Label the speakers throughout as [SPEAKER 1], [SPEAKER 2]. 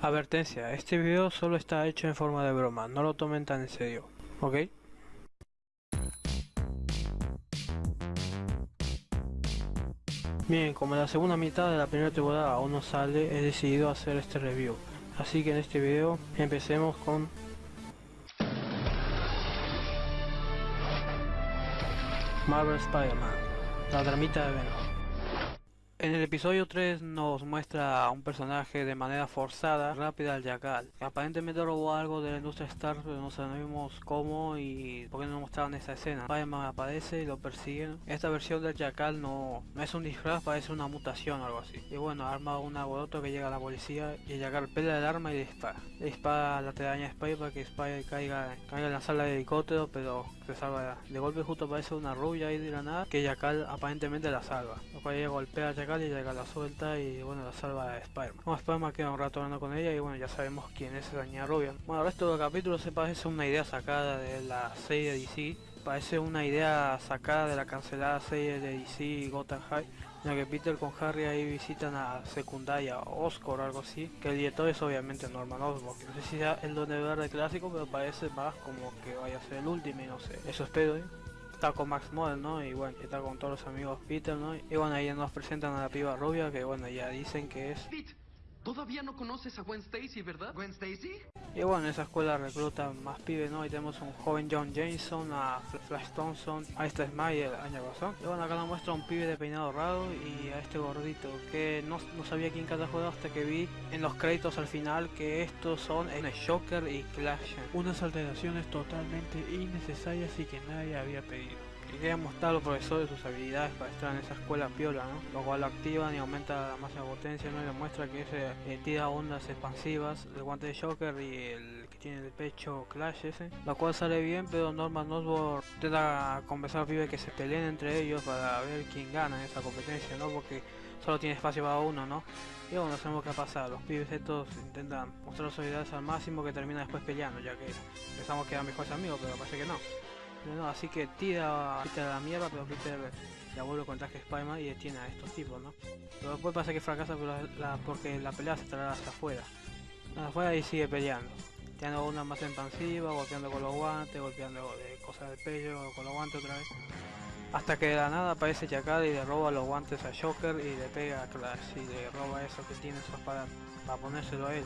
[SPEAKER 1] Advertencia, este video solo está hecho en forma de broma, no lo tomen tan en serio, ¿ok? Bien, como la segunda mitad de la primera temporada aún no sale, he decidido hacer este review. Así que en este video empecemos con... Marvel Spider-Man, la dramita de Venom. En el episodio 3 nos muestra a un personaje de manera forzada, rápida al Jackal. Aparentemente robó algo de la industria Star, pero no sabemos cómo y por qué no mostraron esa escena. Spider-Man aparece y lo persiguen. Esta versión del Jackal no, no es un disfraz, parece una mutación o algo así. Y bueno, arma un alboroto que llega a la policía y el Jackal pelea el arma y dispara. Le dispara a la telaraña de Spider para que Spider caiga, caiga en la sala de helicóptero, pero se salva. De golpe justo aparece una rubia ahí de la nada que Jackal aparentemente la salva. Lo cual ella golpea y llega la suelta y bueno la salva a Spider-Man. Bueno, Spider-Man queda un rato hablando con ella y bueno ya sabemos quién es esa niña rubia. Bueno, el resto del capítulo se parece una idea sacada de la serie de DC. Parece una idea sacada de la cancelada serie de DC Gotham High en la que Peter con Harry ahí visitan a secundaria Oscar o algo así, que el director es obviamente Norman Osborn, no sé si sea el Donde Verde clásico, pero parece más como que vaya a ser el último y no sé, eso espero. ¿eh? Está con Max Model, ¿no? Y bueno, está con todos los amigos Peter, ¿no? Y bueno, ahí nos presentan a la piba rubia, que bueno, ya dicen que es...
[SPEAKER 2] Todavía no conoces a Gwen Stacy, ¿verdad? ¿Gwen Stacy?
[SPEAKER 1] Y bueno, en esa escuela reclutan más pibes, ¿no? Y tenemos un joven John Jameson, a Flash Thompson, a este Smile año pasado. Y bueno, acá nos muestra un pibe de peinado raro y a este gordito, que no, no sabía quién cada juego hasta que vi en los créditos al final que estos son el Shocker y Clash. Unas alteraciones totalmente innecesarias y que nadie había pedido quería mostrar a los profesores sus habilidades para estar en esa escuela piola, ¿no? Lo cual lo activan y aumenta la máxima potencia, ¿no? Y demuestra que ese eh, tira ondas expansivas, el guante de Shocker y el que tiene el pecho Clash ese, lo cual sale bien, pero Norman Osborn intenta convencer los pibes que se peleen entre ellos para ver quién gana en esa competencia, ¿no? Porque solo tiene espacio para uno, ¿no? Y bueno, sabemos qué ha pasado. Los pibes estos intentan mostrar sus habilidades al máximo que termina después peleando, ya que pensamos que eran mejores amigos, pero parece que no así que tira, a la mierda, pero Peter ya vuelve con traje Spider-Man y detiene a estos tipos, ¿no? Pero después pasa que fracasa porque la pelea se trae hasta afuera. Hasta afuera y sigue peleando. Tirando una más expansiva, golpeando con los guantes, golpeando de cosas del pecho, con los guantes otra vez. Hasta que de la nada aparece Chacal y le roba los guantes a Joker y le pega a Clash y le roba eso que tiene su espada para ponérselo a él.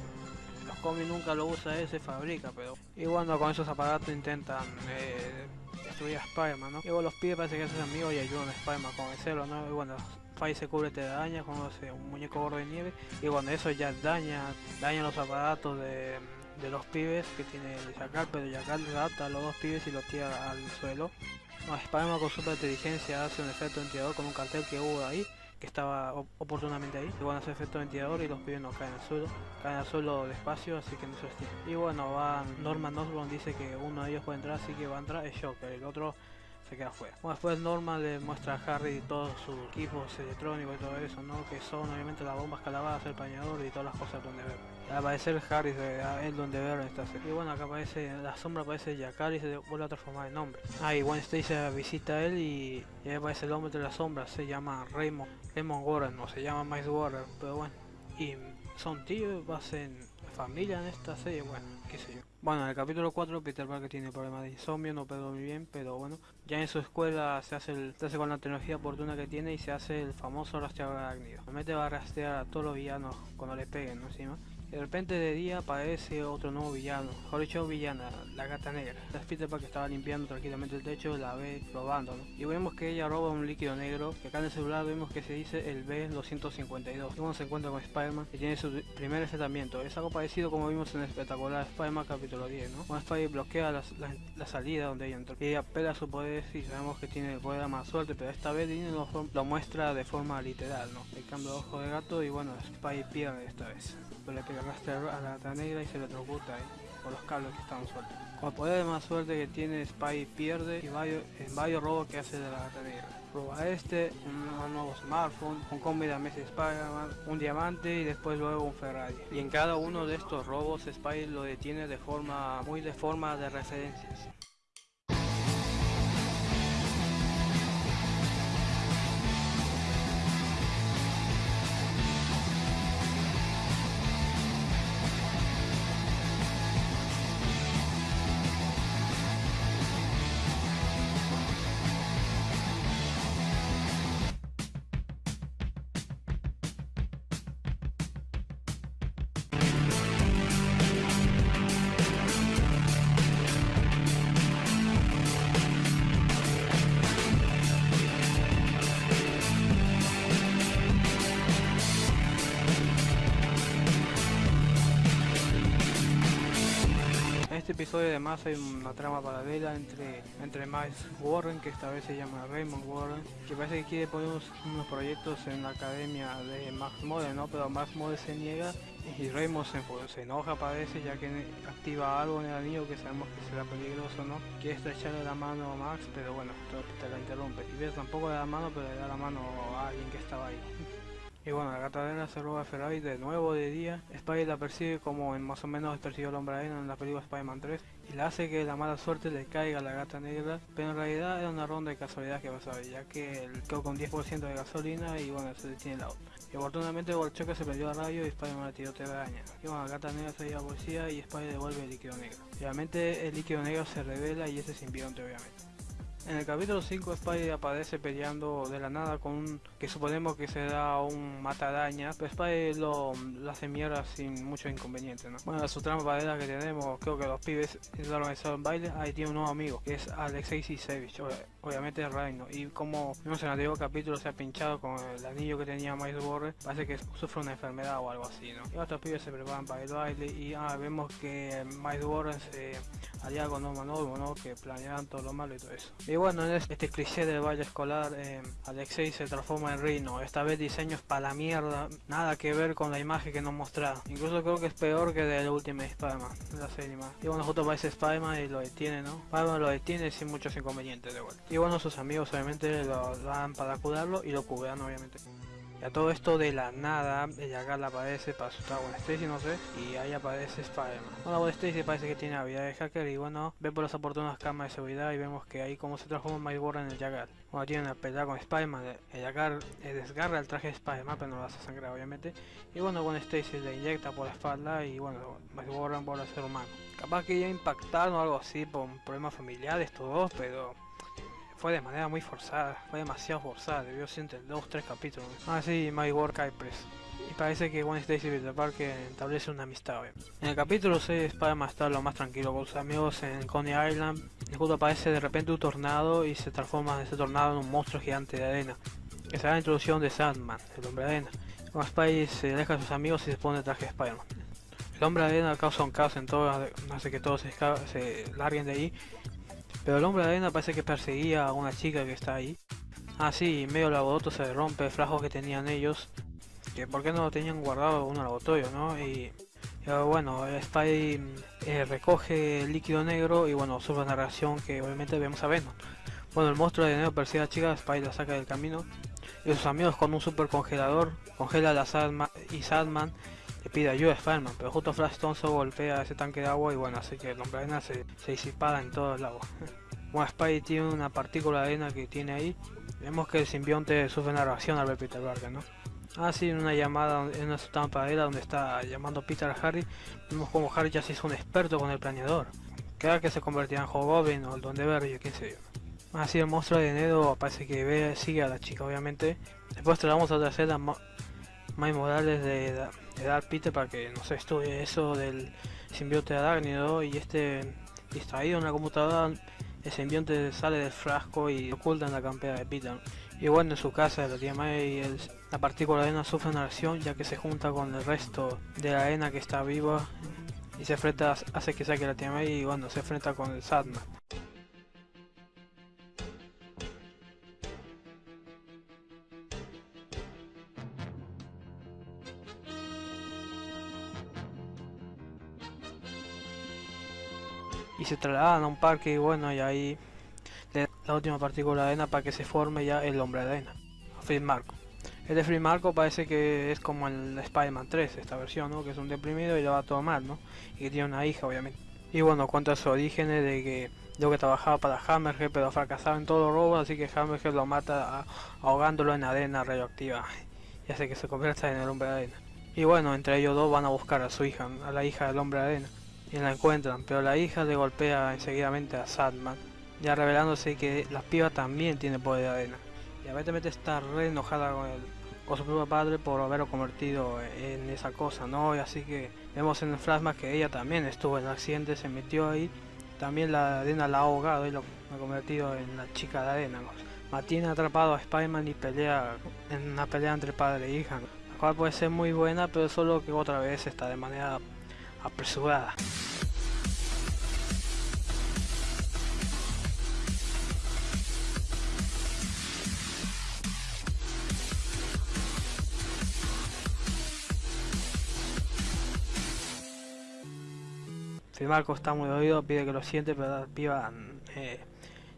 [SPEAKER 1] Los cómics nunca lo usa él, se fabrica, pero... Y cuando con esos aparatos intentan eh, destruir a Spider-Man, ¿no? Y bueno, los pibes parece que hacen amigos y ayudan a Spider-Man a convencerlo, ¿no? Y bueno, Spy se cubre te daña, conoce un muñeco gordo de nieve y bueno, eso ya daña, daña los aparatos de, los pibes que tiene el Jackal, pero Jackal adapta a los dos pibes y los tira al suelo. No, Spider-Man con super inteligencia hace un efecto ventilador con un cartel que hubo ahí que estaba oportunamente ahí. Y bueno, hace efecto ventilador y los pibes no caen al suelo. Caen al suelo despacio, así que no se estira. Y bueno, va Norman Osborn dice que uno de ellos puede entrar, así que va a entrar es Joker. El otro se queda fuera. Bueno, después Norman le muestra a Harry todos sus equipos electrónicos y todo eso, ¿no? Que son obviamente las bombas calabadas, el pañador y todas las cosas donde ver. Al Harry, el donde ver en esta serie. Y bueno, acá aparece, la sombra aparece Yakari y se vuelve a transformar en hombre. Ah, y Gwen Stacy visita a él y, y ahí aparece el hombre de la sombra, se llama Raymond, Raymond Warren, o se llama Miles Warren, pero bueno. Y son tíos, hacen familia en esta serie, bueno, qué sé yo. Bueno, en el capítulo 4 Peter Parker tiene problemas de insomnio, no puede dormir bien, pero bueno, ya en su escuela se hace, el, se hace con la tecnología oportuna que tiene y se hace el famoso rastreador arácnido. Realmente va a rastrear a todos los villanos cuando le peguen ¿no? encima. De repente de día aparece otro nuevo villano, mejor dicho villana, la gata negra. La Peter que estaba limpiando tranquilamente el techo la ve probando, Y vemos que ella roba un líquido negro, que acá en el celular vemos que se dice el B252. Y uno se encuentra con Spider-Man y tiene su primer enfrentamiento. Es algo parecido como vimos en el espectacular Spider-Man capítulo 10, ¿no? Cuando Spider bloquea la, salida donde ella entró. Y ella pega su poder y sabemos que tiene el poder de más suerte, pero esta vez lo, lo, muestra de forma literal, ¿no? El cambio de ojo de gato y bueno, Spider pierde esta vez. Pero le pega a la gata negra y se le electrocuta ahí por los cables que estaban sueltos. Con poder de más suerte que tiene Spy pierde y varios, en varios robos que hace de la gata negra. Roba este, un, nuevo smartphone, un combi de Messi Spider-Man, un diamante y después luego un Ferrari. Y en cada uno de estos robos Spy lo detiene de forma muy de forma de referencias. Este episodio además hay una trama paralela entre, entre Miles Warren, que esta vez se llama Raymond Warren, que parece que quiere poner unos, proyectos en la academia de Max Model, ¿no? Pero Max Model se niega y Raymond se, se, enoja parece ya que activa algo en el anillo que sabemos que será peligroso, ¿no? Quiere estrecharle la mano a Max, pero bueno, te la interrumpe. Y ves tampoco le da la mano, pero le da la mano a alguien que estaba ahí. Y bueno, la gatadera se roba a Ferrari de nuevo de día. Spy la persigue como en más o menos persiguió el hombre en la película Spider-Man 3 y le hace que la mala suerte le caiga a la gata negra. Pero en realidad era una ronda de casualidad que pasaba, ya que quedó con 10% de gasolina y bueno, se detiene el auto. Y afortunadamente por el choque se perdió a radio y Spider-Man le tiró daña. Y bueno, la gata negra se lleva a policía y Spider devuelve el líquido negro. Obviamente el líquido negro se revela y ese simbionte obviamente. En el capítulo 5 Spidey aparece peleando de la nada con un que suponemos que será un matadaña, pero Spidey lo, hace mierda sin mucho inconveniente, ¿no? Bueno, su trama paralela que tenemos, creo que los pibes organizaron en baile, ahí tiene un nuevo amigo, que es Alexei Sisevich, obviamente es Reino, y como vimos en el anterior capítulo se ha pinchado con el anillo que tenía Miles Warren, parece que sufre una enfermedad o algo así, ¿no? Y otros pibes se preparan para el baile y ah, vemos que Miles Warren se alía con un Novo, ¿no? Que planean todo lo malo y todo eso. Bueno, en este cliché del valle escolar, eh, Alexei se transforma en Rino. Esta vez diseños para la mierda, nada que ver con la imagen que nos mostraba. Incluso creo que es peor que del último Spider-Man, la serie más. Y bueno, justo aparece Spider-Man y lo detiene, ¿no? Spider-Man lo detiene sin muchos inconvenientes de vuelta. Y bueno, sus amigos obviamente lo dan para cuidarlo y lo cubren obviamente. Y a todo esto de la nada, ella la aparece para asustar a Gwen Stacy, no sé, y ahí aparece Spider-Man. Bueno, Gwen Stacy parece que tiene habilidad de hacker y bueno, ve por las oportunas cámaras de seguridad y vemos que ahí como se transforma Miles Warren en el Jagal. Bueno, tiene una pelea con Spider-Man, el Jagal desgarra el traje de Spider-Man, pero no lo hace sangrar obviamente. Y bueno, Gwen Stacy le inyecta por la espalda y bueno, Miles Warren vuelve a ser humano. Capaz que ya impactaron o algo así por problemas familiares todos, pero fue de manera muy forzada, fue demasiado forzada, debió ser entre dos tres capítulos. Ah, sí, My Work Press. Y parece que Gwen Stacy y Peter Parker establece una amistad. En el capítulo 6, Spider-Man está lo más tranquilo con sus amigos en Coney Island. Y justo aparece de repente un tornado y se transforma ese tornado en un monstruo gigante de arena. Que será la introducción de Sandman, el hombre de arena. Con Spidey se aleja sus amigos y se pone el traje de Spider-Man. El hombre de arena causa un caos en todo, hace que todos se, se larguen de ahí pero el hombre de arena parece que perseguía a una chica que está ahí. Ah, sí, medio laboratorio se rompe el flajo que tenían ellos. Que por qué no lo tenían guardado en un laboratorio, ¿no? Y, bueno, Spidey eh, recoge el líquido negro y bueno, sufre una reacción que obviamente vemos a Venom. Bueno, el monstruo de negro persigue a la chica, Spidey la saca del camino. Y sus amigos con un super congelador congela a la y Sandman le pide ayuda a Spider-Man, pero justo Flash Thompson golpea ese tanque de agua y bueno, así que hombre arena se, se disipada en todo el agua. Bueno, Spidey tiene una partícula de arena que tiene ahí. Vemos que el simbionte sufre una reacción al ver Peter Parker, ¿no? Ah, sí, en una llamada, en una estampadera donde está llamando Peter a Harry, vemos como Harry ya se hizo un experto con el planeador. Queda que se convertirá en Hobgoblin o el Duende quién sé yo. Así el monstruo de enero parece que sigue a la chica, obviamente. Después traemos a otra escena más Morales de, de Peter para que no se estudie eso del simbionte arácnido y este distraído en la computadora el simbionte sale del frasco y oculta en la campera de Peter. Y bueno en su casa la tía May la partícula de arena sufre una reacción ya que se junta con el resto de la arena que está viva y se enfrenta hace que saque la tía May y bueno se enfrenta con el Sadman se trasladan a un parque y bueno y ahí la última partícula de arena para que se forme ya el hombre de arena Free Marco. El de Free Marco parece que es como el Spider-Man 3 esta versión ¿no? que es un deprimido y le va todo mal ¿no? y que tiene una hija obviamente. Y bueno cuenta su orígenes de que lo que trabajaba para Hammerhead pero fracasaba en todos los robos así que Hammerhead lo mata ahogándolo en arena radioactiva. Y hace que se convierta en el hombre de arena. Y bueno entre ellos dos van a buscar a su hija a la hija del hombre de arena y la encuentran, pero la hija le golpea enseguidamente a Sadman, ya revelándose que la piba también tiene poder de arena. Y aparentemente está re enojada con, el, con su propio padre por haberlo convertido en esa cosa, ¿no? Y así que vemos en el flashback que ella también estuvo en el accidente, se metió ahí, también la arena la ha ahogado y lo ha convertido en la chica de arena. ¿no? Mantiene atrapado a Spider-Man y pelea en una pelea entre padre e hija, la cual puede ser muy buena, pero solo que otra vez está de manera apresurada. Marco está muy oído, pide que lo siente, pero la eh,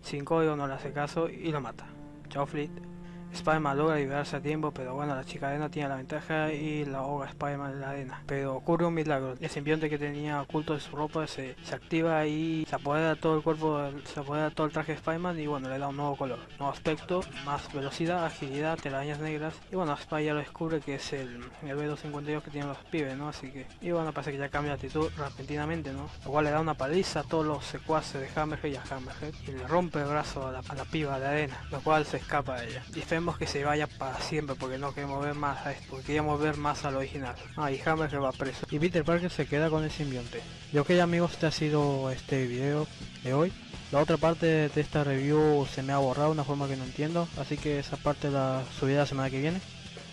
[SPEAKER 1] sin código no le hace caso y lo mata. Chao Fleet. Spider-Man logra liberarse a tiempo, pero bueno, la chica arena tiene la ventaja y la ahoga Spider-Man en la arena. Pero ocurre un milagro. El simbionte que tenía oculto de su ropa se, activa y se apodera todo el cuerpo, se apodera todo el traje de Spider-Man y bueno, le da un nuevo color, nuevo aspecto, más velocidad, agilidad, telarañas negras. Y bueno, Spider ya lo descubre que es el, el B252 que tienen los pibes, ¿no? Así que, y bueno, parece que ya cambia de actitud repentinamente, ¿no? Lo cual le da una paliza a todos los secuaces de Hammerhead y a Hammerhead y le rompe el brazo a la, a la piba de arena, lo cual se escapa de ella. Y que se vaya para siempre porque no queremos ver más a esto, queríamos ver más al original. Ah, y Hammer se va preso. Y Peter Parker se queda con el simbionte. Y ok amigos, este ha sido este video de hoy. La otra parte de esta review se me ha borrado una forma que no entiendo, así que esa parte la subiré la semana que viene.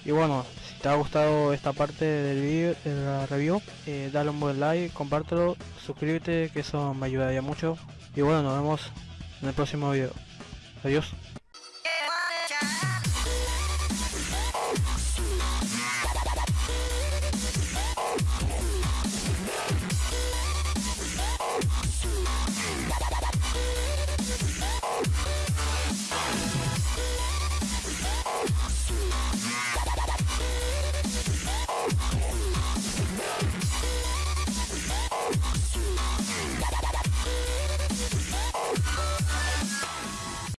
[SPEAKER 1] Y bueno, si te ha gustado esta parte del video, de la review, eh, dale un buen like, compártelo, suscríbete, que eso me ayudaría mucho. Y bueno, nos vemos en el próximo video. Adiós.